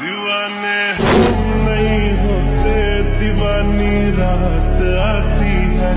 दीवाने हम नहीं होते दीवानी रात।